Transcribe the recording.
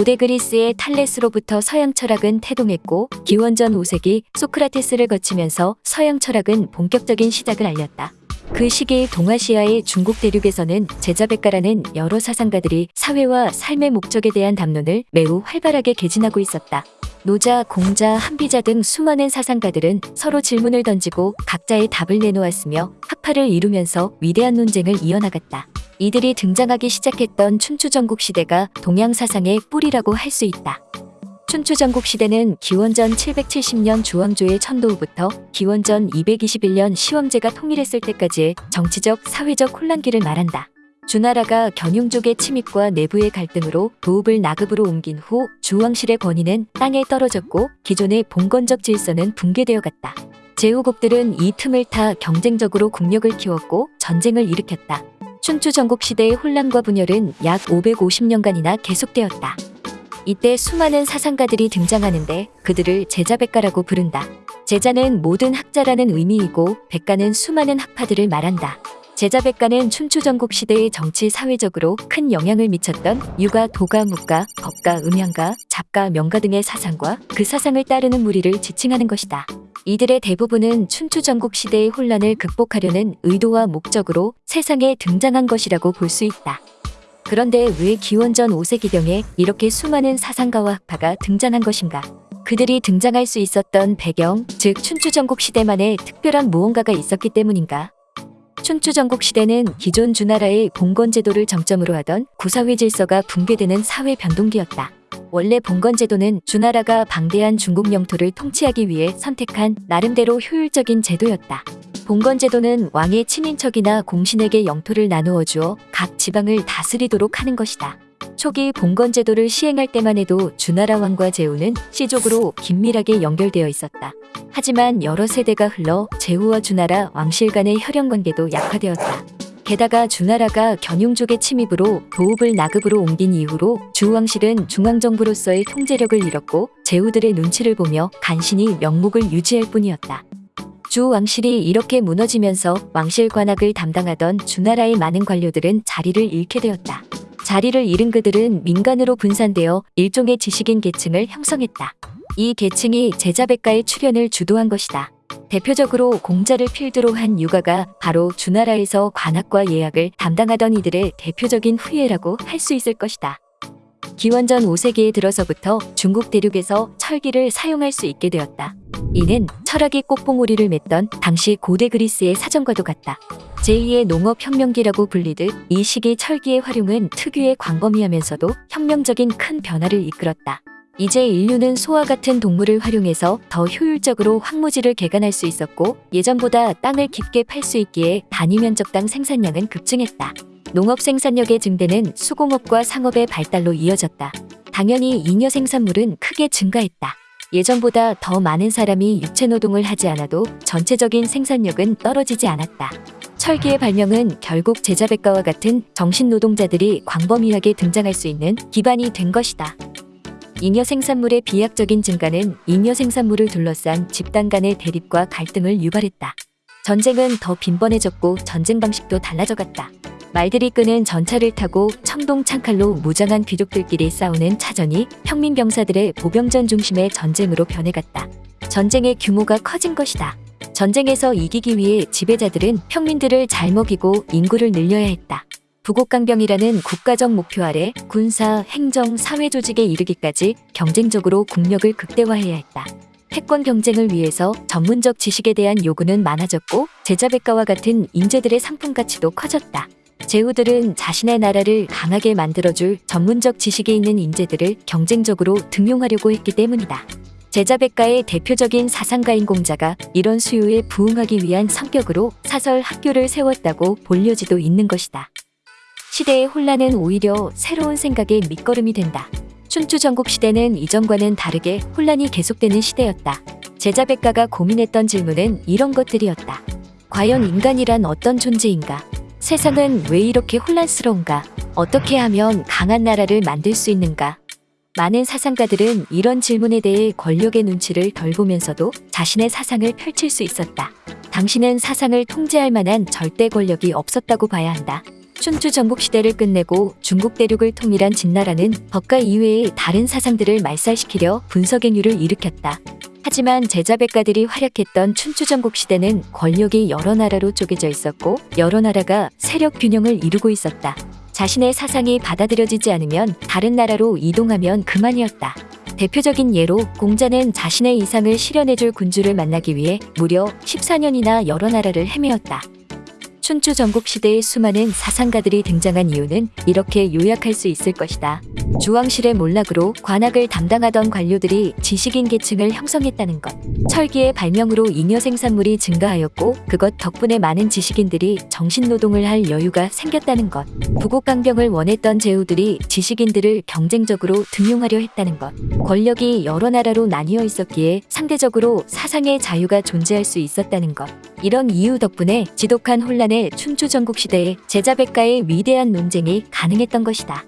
고대 그리스의 탈레스로부터 서양 철학은 태동했고 기원전 5세기 소크라테스를 거치면서 서양 철학은 본격적인 시작을 알렸다. 그 시기 동아시아의 중국 대륙에서는 제자백가라는 여러 사상가들이 사회와 삶의 목적에 대한 담론을 매우 활발하게 개진하고 있었다. 노자, 공자, 한비자 등 수많은 사상가들은 서로 질문을 던지고 각자의 답을 내놓았으며 학파를 이루면서 위대한 논쟁을 이어나갔다. 이들이 등장하기 시작했던 춘추전국 시대가 동양 사상의 뿌리라고 할 수 있다. 춘추전국 시대는 기원전 770년 주왕조의 천도후부터 기원전 221년 시황제가 통일했을 때까지의 정치적, 사회적 혼란기를 말한다. 주나라가 견용족의 침입과 내부의 갈등으로 도읍을 나급으로 옮긴 후 주왕실의 권위는 땅에 떨어졌고 기존의 봉건적 질서는 붕괴되어 갔다. 제후국들은 이 틈을 타 경쟁적으로 국력을 키웠고 전쟁을 일으켰다. 춘추 전국 시대의 혼란과 분열은 약 550년간이나 계속되었다. 이때 수많은 사상가들이 등장하는데 그들을 제자백가라고 부른다. 제자는 모든 학자라는 의미이고 백가는 수많은 학파들을 말한다. 제자백가는 춘추 전국 시대의 정치 사회적으로 큰 영향을 미쳤던 유가, 도가, 묵가, 법가, 음양가, 잡가, 명가 등의 사상과 그 사상을 따르는 무리를 지칭하는 것이다. 이들의 대부분은 춘추 전국 시대의 혼란을 극복하려는 의도와 목적으로 세상에 등장한 것이라고 볼 수 있다. 그런데 왜 기원전 5세기경에 이렇게 수많은 사상가와 학파가 등장한 것인가? 그들이 등장할 수 있었던 배경, 즉 춘추전국 시대만의 특별한 무언가가 있었기 때문인가? 춘추전국 시대는 기존 주나라의 봉건제도를 정점으로 하던 구사회 질서가 붕괴되는 사회 변동기였다. 원래 봉건제도는 주나라가 방대한 중국 영토를 통치하기 위해 선택한 나름대로 효율적인 제도였다. 봉건제도는 왕의 친인척이나 공신에게 영토를 나누어 주어 각 지방을 다스리도록 하는 것이다. 초기 봉건제도를 시행할 때만 해도 주나라 왕과 제후는 씨족으로 긴밀하게 연결되어 있었다. 하지만 여러 세대가 흘러 제후와 주나라 왕실 간의 혈연 관계도 약화되었다. 게다가 주나라가 견용족의 침입으로 도읍을 나급으로 옮긴 이후로 주왕실은 중앙정부로서의 통제력을 잃었고 제후들의 눈치를 보며 간신히 명목을 유지할 뿐이었다. 주 왕실이 이렇게 무너지면서 왕실 관학을 담당하던 주나라의 많은 관료들은 자리를 잃게 되었다. 자리를 잃은 그들은 민간으로 분산되어 일종의 지식인 계층을 형성했다. 이 계층이 제자백가의 출현을 주도한 것이다. 대표적으로 공자를 필두로 한 유가가 바로 주나라에서 관학과 예학을 담당하던 이들의 대표적인 후예라고 할 수 있을 것이다. 기원전 5세기에 들어서부터 중국 대륙에서 철기를 사용할 수 있게 되었다. 이는 철학이 꽃봉오리를 맺던 당시 고대 그리스의 사정과도 같다. 제2의 농업혁명기라고 불리듯 이 시기 철기의 활용은 특유의 광범위하면서도 혁명적인 큰 변화를 이끌었다. 이제 인류는 소와 같은 동물을 활용해서 더 효율적으로 황무지를 개간할 수 있었고 예전보다 땅을 깊게 팔 수 있기에 단위 면적당 생산량은 급증했다. 농업 생산력의 증대는 수공업과 상업의 발달로 이어졌다. 당연히 잉여 생산물은 크게 증가했다. 예전보다 더 많은 사람이 육체 노동을 하지 않아도 전체적인 생산력은 떨어지지 않았다. 철기의 발명은 결국 제자백가와 같은 정신 노동자들이 광범위하게 등장할 수 있는 기반이 된 것이다. 잉여 생산물의 비약적인 증가는 잉여 생산물을 둘러싼 집단 간의 대립과 갈등을 유발했다. 전쟁은 더 빈번해졌고 전쟁 방식도 달라져갔다. 말들이 끄는 전차를 타고 청동 창칼로 무장한 귀족들끼리 싸우는 차전이 평민 병사들의 보병전 중심의 전쟁으로 변해갔다. 전쟁의 규모가 커진 것이다. 전쟁에서 이기기 위해 지배자들은 평민들을 잘 먹이고 인구를 늘려야 했다. 부국강병이라는 국가적 목표 아래 군사, 행정, 사회 조직에 이르기까지 경쟁적으로 국력을 극대화해야 했다. 패권 경쟁을 위해서 전문적 지식에 대한 요구는 많아졌고 제자백가와 같은 인재들의 상품 가치도 커졌다. 제후들은 자신의 나라를 강하게 만들어줄 전문적 지식이 있는 인재들을 경쟁적으로 등용하려고 했기 때문이다. 제자백가의 대표적인 사상가인 공자가 이런 수요에 부응하기 위한 성격으로 사설 학교를 세웠다고 볼 여지도 있는 것이다. 시대의 혼란은 오히려 새로운 생각의 밑거름이 된다. 춘추 전국 시대는 이전과는 다르게 혼란이 계속되는 시대였다. 제자백가가 고민했던 질문은 이런 것들이었다. 과연 인간이란 어떤 존재인가? 세상은 왜 이렇게 혼란스러운가? 어떻게 하면 강한 나라를 만들 수 있는가? 많은 사상가들은 이런 질문에 대해 권력의 눈치를 덜 보면서도 자신의 사상을 펼칠 수 있었다. 당신은 사상을 통제할 만한 절대 권력이 없었다고 봐야 한다. 춘추 전국 시대를 끝내고 중국 대륙을 통일한 진나라는 법과 이외의 다른 사상들을 말살시키려 분석행위를 일으켰다. 하지만 제자백가들이 활약했던 춘추 전국 시대는 권력이 여러 나라로 쪼개져 있었고 여러 나라가 세력 균형을 이루고 있었다. 자신의 사상이 받아들여지지 않으면 다른 나라로 이동하면 그만이었다. 대표적인 예로 공자는 자신의 이상을 실현해줄 군주를 만나기 위해 무려 14년이나 여러 나라를 헤매었다. 춘추 전국 시대의 수많은 사상가들이 등장한 이유는 이렇게 요약할 수 있을 것이다. 주왕실의 몰락으로 관악을 담당하던 관료들이 지식인 계층을 형성했다는 것. 철기의 발명으로 잉여 생산물이 증가하였고 그것 덕분에 많은 지식인들이 정신노동을 할 여유가 생겼다는 것. 부국강병을 원했던 제후들이 지식인들을 경쟁적으로 등용하려 했다는 것. 권력이 여러 나라로 나뉘어 있었기에 상대적으로 사상의 자유가 존재할 수 있었다는 것. 이런 이유 덕분에 지독한 혼란 의 춘추 전국 시대에 제자백가의 위대한 논쟁이 가능했던 것이다.